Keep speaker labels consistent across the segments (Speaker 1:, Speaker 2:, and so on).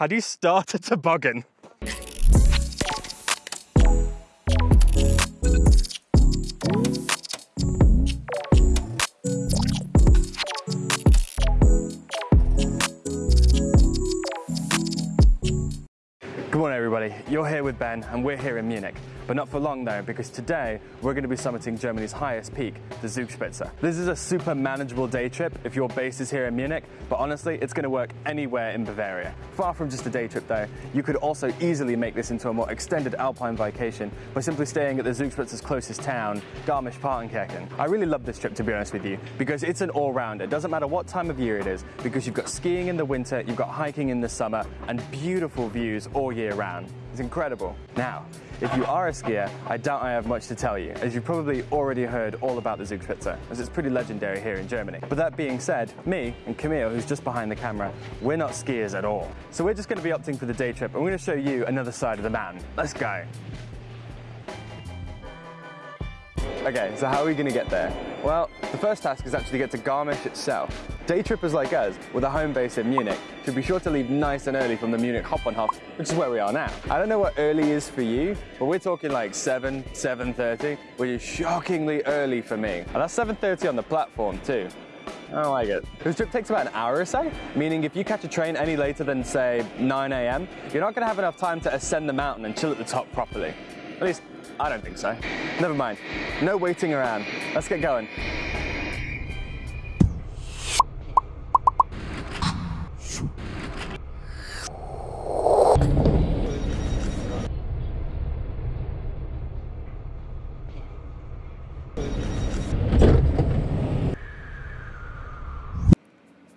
Speaker 1: How do you start a toboggan? With Ben and we're here in Munich. But not for long though, because today we're going to be summiting Germany's highest peak, the Zugspitze. This is a super manageable day trip if your base is here in Munich, but honestly, it's going to work anywhere in Bavaria. Far from just a day trip though, you could also easily make this into a more extended alpine vacation by simply staying at the Zugspitze's closest town, Garmisch-Partenkirchen. I really love this trip to be honest with you, because it's an all-rounder. It doesn't matter what time of year it is, because you've got skiing in the winter, you've got hiking in the summer, and beautiful views all year round. It's incredible. Now, if you are a skier, I doubt I have much to tell you, as you've probably already heard all about the Zugspitze, as it's pretty legendary here in Germany. But that being said, me and Camille, who's just behind the camera, we're not skiers at all. So we're just going to be opting for the day trip, and we're going to show you another side of the mountain. Let's go. Okay, so how are we going to get there? Well, the first task is actually to get to Garmisch itself. Day trippers like us, with a home base in Munich, should be sure to leave nice and early from the Munich Hauptbahnhof, which is where we are now. I don't know what early is for you, but we're talking like 7, 7.30, which is shockingly early for me. And that's 7.30 on the platform too. I don't like it. This trip takes about an hour or so, meaning if you catch a train any later than, say, 9 a.m., you're not going to have enough time to ascend the mountain and chill at the top properly. At least, I don't think so. Never mind. No waiting around. Let's get going.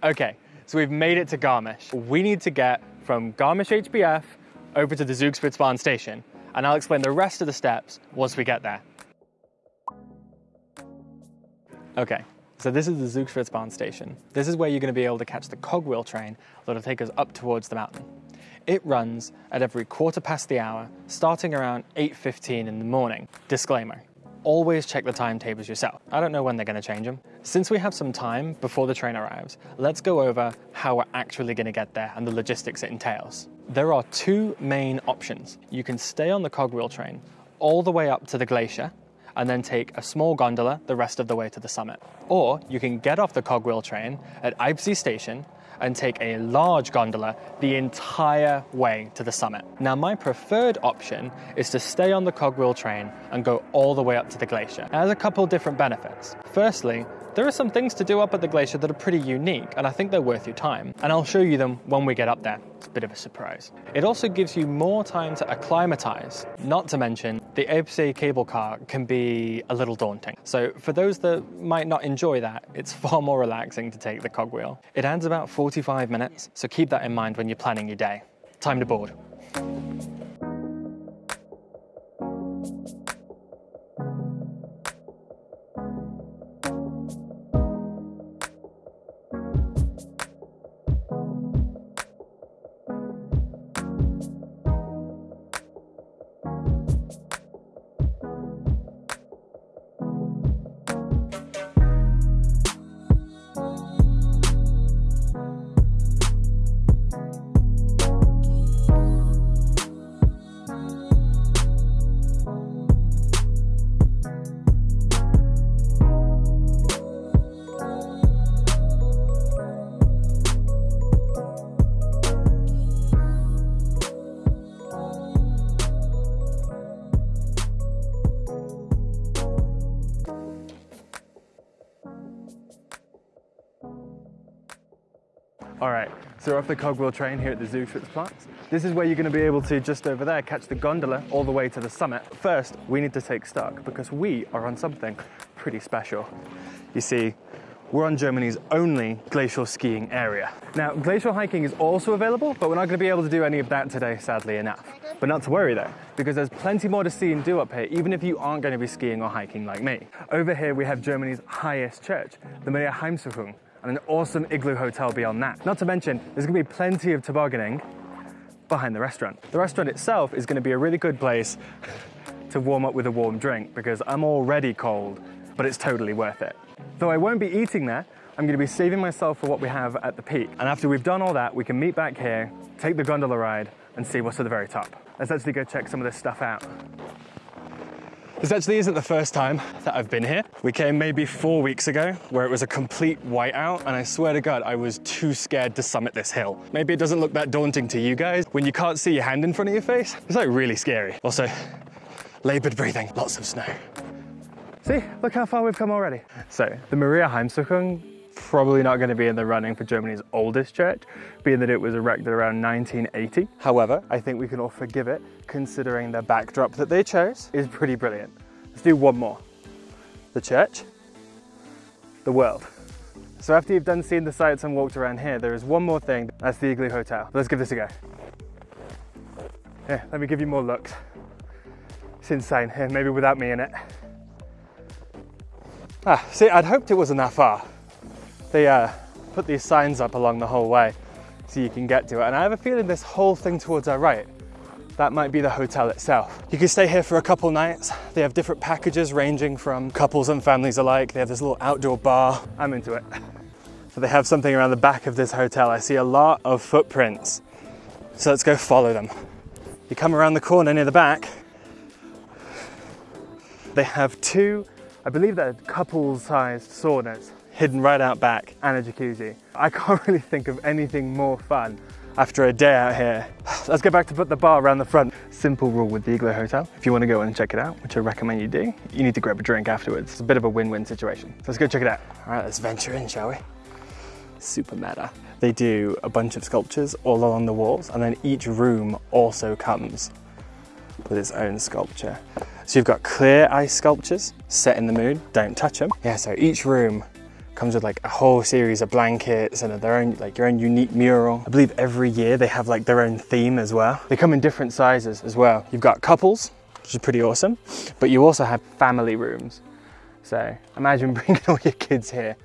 Speaker 1: Okay, so we've made it to Garmisch. We need to get from Garmisch HBF over to the Zugspitzbahn station, and I'll explain the rest of the steps once we get there. Okay, so this is the Zugspitzbahn station. This is where you're going to be able to catch the cogwheel train that'll take us up towards the mountain. It runs at every quarter past the hour, starting around 8.15 in the morning. Disclaimer, always check the timetables yourself. I don't know when they're going to change them. Since we have some time before the train arrives, let's go over how we're actually going to get there and the logistics it entails. There are two main options. You can stay on the cogwheel train all the way up to the glacier and then take a small gondola the rest of the way to the summit. Or you can get off the cogwheel train at Eibsee station and take a large gondola the entire way to the summit. Now, my preferred option is to stay on the cogwheel train and go all the way up to the glacier. It has a couple different benefits. Firstly, there are some things to do up at the glacier that are pretty unique, and I think they're worth your time. And I'll show you them when we get up there. It's a bit of a surprise. It also gives you more time to acclimatize, not to mention the Eibsee cable car can be a little daunting. So for those that might not enjoy that, it's far more relaxing to take the cogwheel. It adds about 45 minutes, so keep that in mind when you're planning your day. Time to board. So we're off the cogwheel train here at the Zugspitzplatz. This is where you're going to be able to, just over there, catch the gondola all the way to the summit. First, we need to take stock because we are on something pretty special. You see, we're on Germany's only glacial skiing area. Now, glacial hiking is also available, but we're not going to be able to do any of that today, sadly enough. But not to worry though, because there's plenty more to see and do up here, even if you aren't going to be skiing or hiking like me. Over here, we have Germany's highest church, the Maria Heimsuchung, and an awesome igloo hotel beyond that. Not to mention, there's gonna be plenty of tobogganing behind the restaurant. The restaurant itself is gonna be a really good place to warm up with a warm drink because I'm already cold, but it's totally worth it. Though I won't be eating there, I'm gonna be saving myself for what we have at the peak. And after we've done all that, we can meet back here, take the gondola ride, and see what's at the very top. Let's actually go check some of this stuff out. This actually isn't the first time that I've been here. We came maybe four weeks ago where it was a complete whiteout and I swear to God, I was too scared to summit this hill. Maybe it doesn't look that daunting to you guys. When you can't see your hand in front of your face, it's like really scary. Also, labored breathing, lots of snow. See, look how far we've come already. So the Maria Heimsuchung probably not going to be in the running for Germany's oldest church, being that it was erected around 1980. However, I think we can all forgive it, considering the backdrop that they chose is pretty brilliant. Let's do one more. The church, the world. So after you've done seeing the sights and walked around here, there is one more thing. That's the Igloo Hotel. Let's give this a go. Here, let me give you more looks. It's insane. Here, maybe without me in it. Ah, see, I'd hoped it wasn't that far they uh, put these signs up along the whole way so you can get to it. And I have a feeling this whole thing towards our right, that might be the hotel itself. You can stay here for a couple nights. They have different packages ranging from couples and families alike. They have this little outdoor bar. I'm into it. So they have something around the back of this hotel. I see a lot of footprints. So let's go follow them. You come around the corner near the back. They have two, I believe they're couple-sized saunas hidden right out back and a jacuzzi. I can't really think of anything more fun after a day out here. Let's go back to put the bar around the front. Simple rule with the Igloo Hotel. If you want to go in and check it out, which I recommend you do, you need to grab a drink afterwards. It's a bit of a win-win situation. So let's go check it out. All right, let's venture in, shall we? Super meta. They do a bunch of sculptures all along the walls, and then each room also comes with its own sculpture. So you've got clear ice sculptures set in the mood, don't touch them. Yeah, so each room comes with like a whole series of blankets and their own like your own unique mural. I believe every year they have like their own theme as well. They come in different sizes as well. You've got couples, which is pretty awesome, but you also have family rooms. So imagine bringing all your kids here.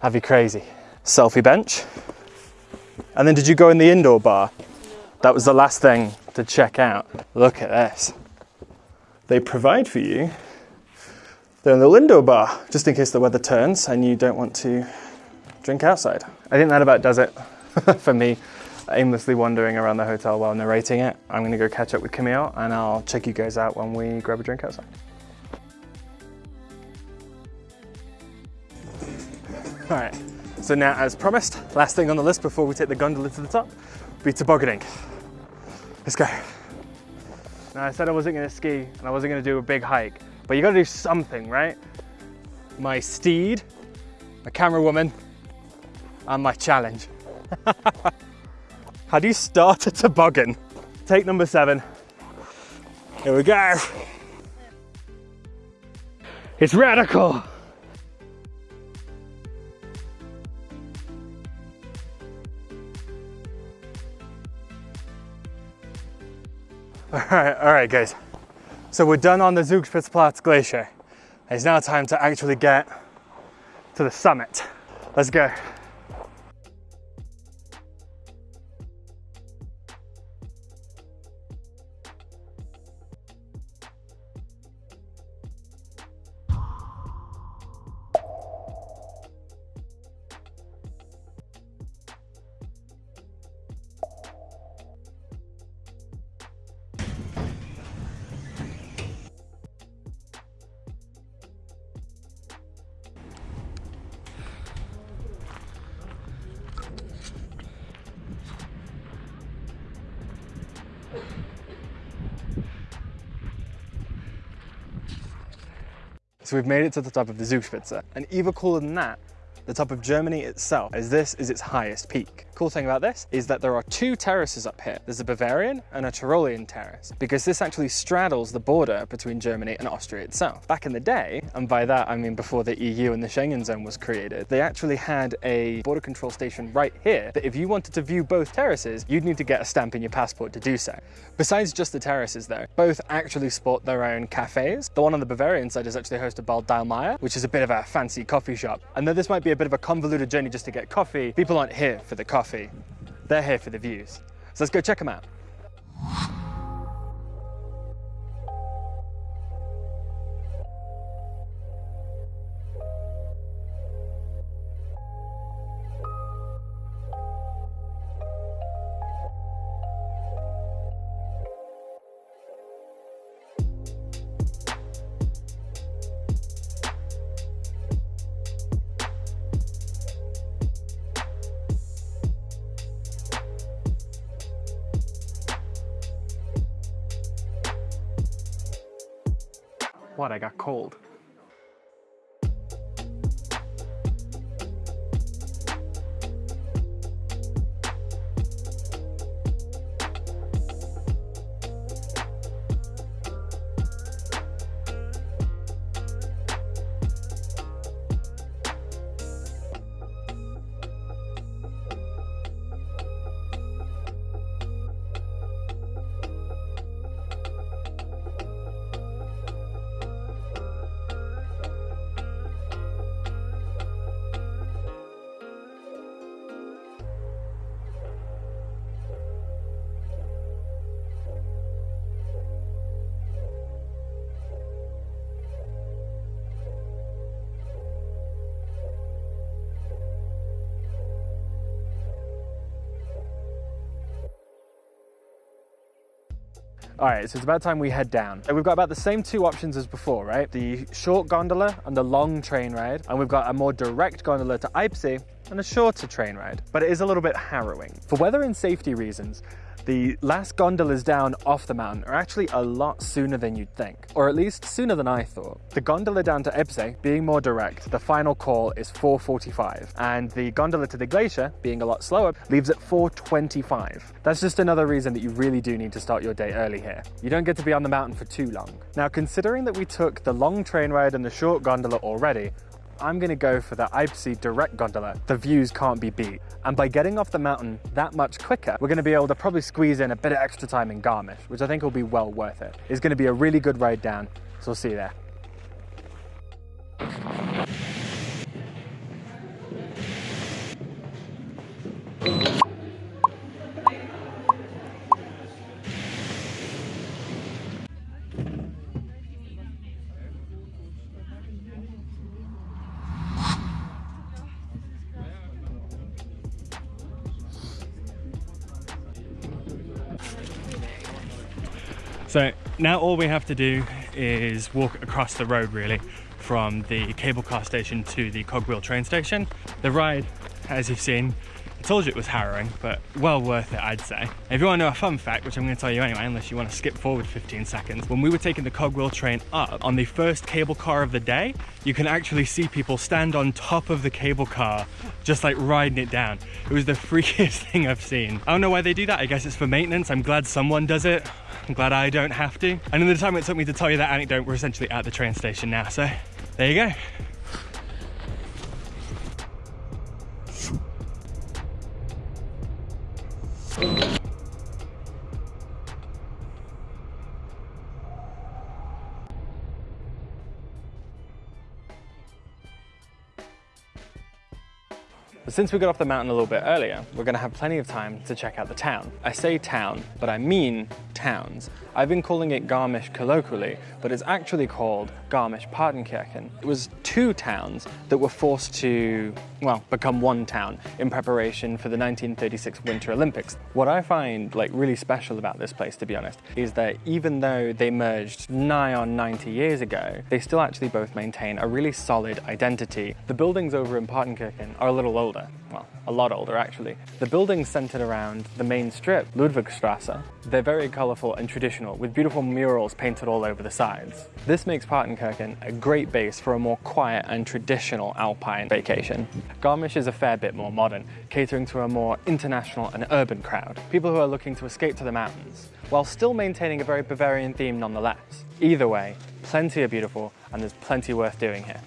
Speaker 1: That'd be crazy. Selfie bench. And then did you go in the indoor bar? That was the last thing to check out. Look at this. They provide for you the window bar, just in case the weather turns and you don't want to drink outside. I think that about does it for me, aimlessly wandering around the hotel while narrating it. I'm gonna go catch up with Camille and I'll check you guys out when we grab a drink outside. All right, so now as promised, last thing on the list before we take the gondola to the top, be tobogganing. Let's go. Now I said I wasn't gonna ski and I wasn't gonna do a big hike, but you gotta do something, right? My steed, my camera woman, and my challenge. How do you start a toboggan? Take number seven. Here we go. It's radical. All right, all right, guys. So we're done on the Zugspitzplatte Glacier. It's now time to actually get to the summit. Let's go. So we've made it to the top of the Zugspitze. And even cooler than that, the top of Germany itself, as this is its highest peak. Cool thing about this is that there are two terraces up here. There's a Bavarian and a Tyrolean terrace, because this actually straddles the border between Germany and Austria itself. Back in the day, and by that I mean before the EU and the Schengen zone was created, they actually had a border control station right here that if you wanted to view both terraces, you'd need to get a stamp in your passport to do so. Besides just the terraces though, both actually sport their own cafes. The one on the Bavarian side is actually hosted by Dallmayr, which is a bit of a fancy coffee shop. And though this might be a bit of a convoluted journey just to get coffee, people aren't here for the coffee. They're here for the views. So let's go check them out. What, I got cold? All right, so it's about time we head down. We've got about the same two options as before, right? The short gondola and the long train ride. And we've got a more direct gondola to Eibsee and a shorter train ride. But it is a little bit harrowing. For weather and safety reasons, the last gondolas down off the mountain are actually a lot sooner than you'd think, or at least sooner than I thought. The gondola down to Eibsee, being more direct, the final call is 4.45, and the gondola to the glacier, being a lot slower, leaves at 4.25. That's just another reason that you really do need to start your day early here. You don't get to be on the mountain for too long. Now, considering that we took the long train ride and the short gondola already, I'm gonna go for the Eibsee direct gondola. The views can't be beat. And by getting off the mountain that much quicker, we're gonna be able to probably squeeze in a bit of extra time in Garmisch, which I think will be well worth it. It's gonna be a really good ride down, so we'll see you there. So now all we have to do is walk across the road really from the cable car station to the cogwheel train station. The ride, as you've seen, told you it was harrowing, but well worth it, I'd say. If you want to know a fun fact, which I'm going to tell you anyway, unless you want to skip forward 15 seconds, when we were taking the cogwheel train up on the first cable car of the day, you can actually see people stand on top of the cable car, just like riding it down. It was the freakiest thing I've seen. I don't know why they do that. I guess it's for maintenance. I'm glad someone does it. I'm glad I don't have to. And in the time it took me to tell you that anecdote, we're essentially at the train station now. So there you go. Thank you. But since we got off the mountain a little bit earlier, we're gonna have plenty of time to check out the town. I say town, but I mean towns. I've been calling it Garmisch colloquially, but it's actually called Garmisch-Partenkirchen. It was two towns that were forced to, well, become one town in preparation for the 1936 Winter Olympics. What I find like really special about this place, to be honest, is that even though they merged nigh on 90 years ago, they still actually both maintain a really solid identity. The buildings over in Partenkirchen are a little older, well, a lot older actually. The buildings centered around the main strip, Ludwigstrasse. They're very colorful and traditional with beautiful murals painted all over the sides. This makes Partenkirchen a great base for a more quiet and traditional alpine vacation. Garmisch is a fair bit more modern, catering to a more international and urban crowd, people who are looking to escape to the mountains, while still maintaining a very Bavarian theme nonetheless. Either way, plenty are beautiful and there's plenty worth doing here.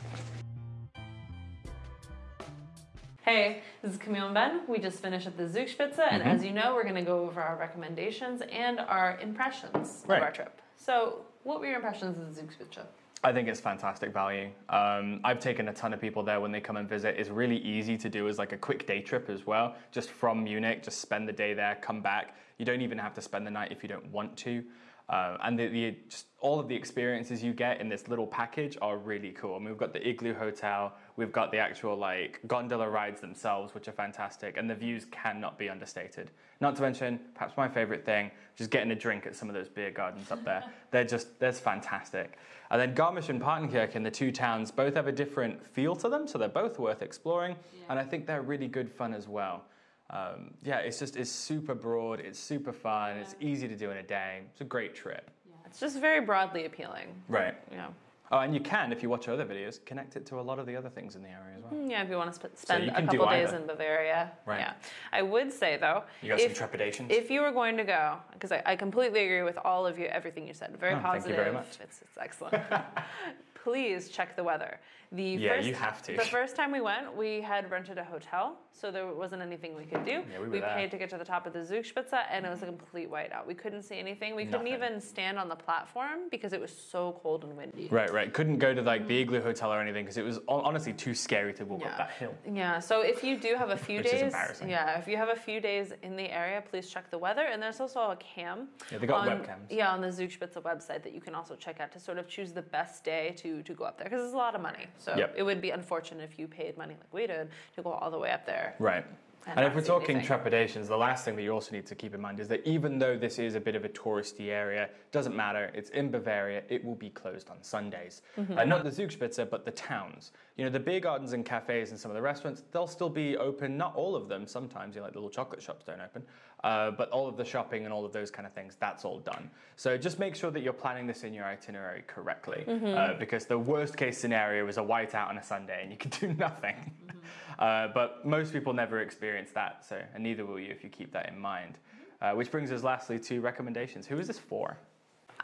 Speaker 2: Hey, this is Camille and Ben. We just finished at the Zugspitze, and
Speaker 1: Mm-hmm.
Speaker 2: as you know, we're going to go over our recommendations and our impressions
Speaker 1: Right.
Speaker 2: of our trip. So, what were your impressions of the Zugspitze?
Speaker 1: I think it's fantastic value. Um, I've taken a ton of people there when they come and visit. It's really easy to do as like a quick day trip as well, just from Munich, just spend the day there, come back. You don't even have to spend the night if you don't want to. Uh, and the, the, just all of the experiences you get in this little package are really cool. I mean, we've got the igloo hotel, we've got the actual like gondola rides themselves, which are fantastic, and the views cannot be understated. Not to mention, perhaps my favorite thing, just getting a drink at some of those beer gardens up there. They're just, that's fantastic. And then Garmisch and Partenkirchen, the two towns, both have a different feel to them, so they're both worth exploring, and I think they're really good fun as well. Um, yeah, it's just it's super broad, it's super fun, it's easy to do in a day. It's a great trip.
Speaker 2: It's just very broadly appealing.
Speaker 1: Right.
Speaker 2: You know,
Speaker 1: Oh, and you can, if you watch other videos, connect it to a lot of the other things in the area as well.
Speaker 2: Yeah, if you want to sp- spend
Speaker 1: you
Speaker 2: a couple days in Bavaria.
Speaker 1: Right.
Speaker 2: Yeah. I would say though,
Speaker 1: You got
Speaker 2: if,
Speaker 1: some trepidations?
Speaker 2: if you were going to go, because I, I completely agree with all of you, everything you said. Very
Speaker 1: Oh, thank you very much.
Speaker 2: It's, it's excellent. Please check the weather. The
Speaker 1: Yeah,
Speaker 2: first,
Speaker 1: you have to.
Speaker 2: The first time we went, we had rented a hotel, so there wasn't anything we could do.
Speaker 1: Yeah, we were there.
Speaker 2: paid to get to the top of the Zugspitze, and it was a mm-hmm. complete whiteout. We couldn't see anything. We couldn't even stand on the platform because it was so cold and windy.
Speaker 1: Right, right. Couldn't go to like the mm-hmm. igloo hotel or anything because it was honestly too scary to walk
Speaker 2: Yeah.
Speaker 1: up that hill.
Speaker 2: Yeah, so if you do have a few days,
Speaker 1: embarrassing.
Speaker 2: yeah, if you have a few days in the area, please check the weather. And there's also a cam.
Speaker 1: Yeah, they got
Speaker 2: on,
Speaker 1: webcams.
Speaker 2: Yeah, on the Zugspitze website that you can also check out to sort of choose the best day to, to go up there because it's a lot of money. So
Speaker 1: Yep.
Speaker 2: it would be unfortunate if you paid money like we did to go all the way up there.
Speaker 1: Right.
Speaker 2: And
Speaker 1: And, if we're talking
Speaker 2: anything.
Speaker 1: trepidations, the last thing that you also need to keep in mind is that even though this is a bit of a touristy area, doesn't matter, it's in Bavaria, it will be closed on Sundays.
Speaker 2: Mm-hmm.
Speaker 1: Uh, not the Zugspitze, but the towns. You know, the beer gardens and cafes and some of the restaurants, they'll still be open, not all of them, sometimes, you know, like the little chocolate shops don't open, uh, but all of the shopping and all of those kind of things, that's all done. So just make sure that you're planning this in your itinerary correctly,
Speaker 2: Mm-hmm.
Speaker 1: uh, because the worst case scenario is a whiteout on a Sunday and you can do nothing.
Speaker 2: Mm-hmm.
Speaker 1: Uh, but most people never experience that, so and neither will you if you keep that in mind. Uh, which brings us lastly to recommendations. Who is this for?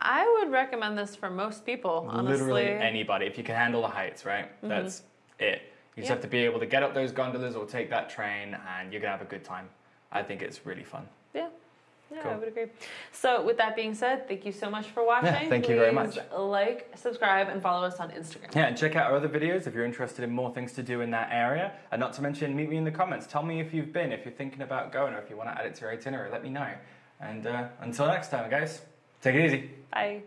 Speaker 2: I would recommend this for most people, honestly.
Speaker 1: Literally anybody. If you can handle the heights, right? That's it. You just
Speaker 2: Yeah.
Speaker 1: have to be able to get up those gondolas or take that train, and you're gonna have a good time. I think it's really fun.
Speaker 2: Yeah. Yeah, I would agree. So, with that being said, thank you so much for watching.
Speaker 1: Yeah, thank you very much.
Speaker 2: Like, subscribe, and follow us on Instagram.
Speaker 1: Yeah, and check out our other videos if you're interested in more things to do in that area. And not to mention, meet me in the comments. Tell me if you've been, if you're thinking about going, or if you want to add it to your itinerary. Let me know. And uh, until next time, guys, take it easy.
Speaker 2: Bye.